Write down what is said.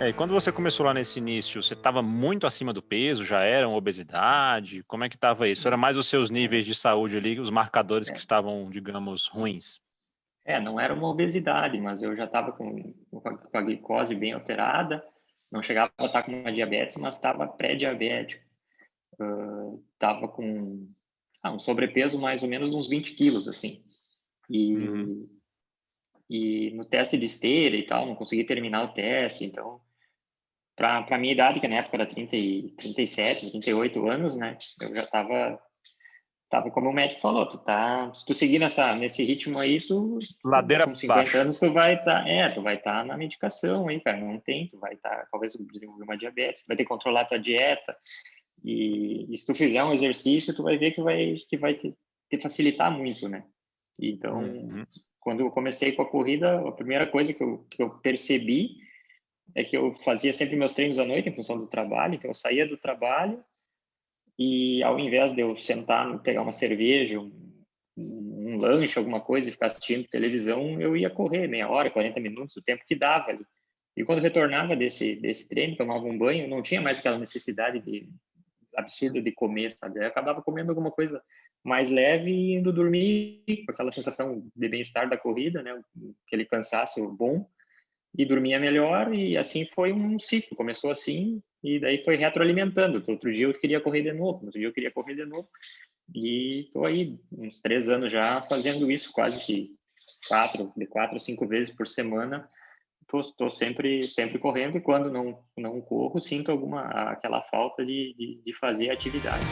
É, e quando você começou lá nesse início, você estava muito acima do peso? Já era uma obesidade? Como é que estava isso? Era mais os seus níveis de saúde ali, os marcadores que estavam, digamos, ruins? É, não era uma obesidade, mas eu já estava com, com a glicose bem alterada, não chegava a estar com uma diabetes, mas estava pré-diabético. Estava uh, com ah, um sobrepeso mais ou menos uns 20 quilos, assim. E, uhum. e no teste de esteira e tal, não consegui terminar o teste, então para a minha idade, que na época era 30 e, 37, 38 anos, né? Eu já estava tava como o médico falou, tu tá, se tu seguir nessa nesse ritmo aí, tu ladeira com 50 baixo. anos tu vai estar, tá, é, tu vai estar tá na medicação aí, cara, não tem, tu vai estar, tá, talvez desenvolver uma diabetes, tu vai ter que controlar tua dieta. E, e, se tu fizer um exercício, tu vai ver que vai que vai te, te facilitar muito, né? Então, uhum. quando eu comecei com a corrida, a primeira coisa que eu, que eu percebi é que eu fazia sempre meus treinos à noite em função do trabalho, então eu saía do trabalho e ao invés de eu sentar, pegar uma cerveja, um, um lanche, alguma coisa e ficar assistindo televisão, eu ia correr meia hora, 40 minutos, o tempo que dava ali. E quando retornava desse desse treino, tomava um banho, não tinha mais aquela necessidade de absurda de comer, sabe? Eu acabava comendo alguma coisa mais leve e indo dormir com aquela sensação de bem-estar da corrida, né? Aquele cansaço bom e dormia melhor e assim foi um ciclo. Começou assim e daí foi retroalimentando. Outro dia eu queria correr de novo, outro dia eu queria correr de novo e estou aí uns três anos já fazendo isso, quase que quatro, de quatro a cinco vezes por semana. Estou sempre sempre correndo e quando não não corro sinto alguma aquela falta de, de, de fazer atividade.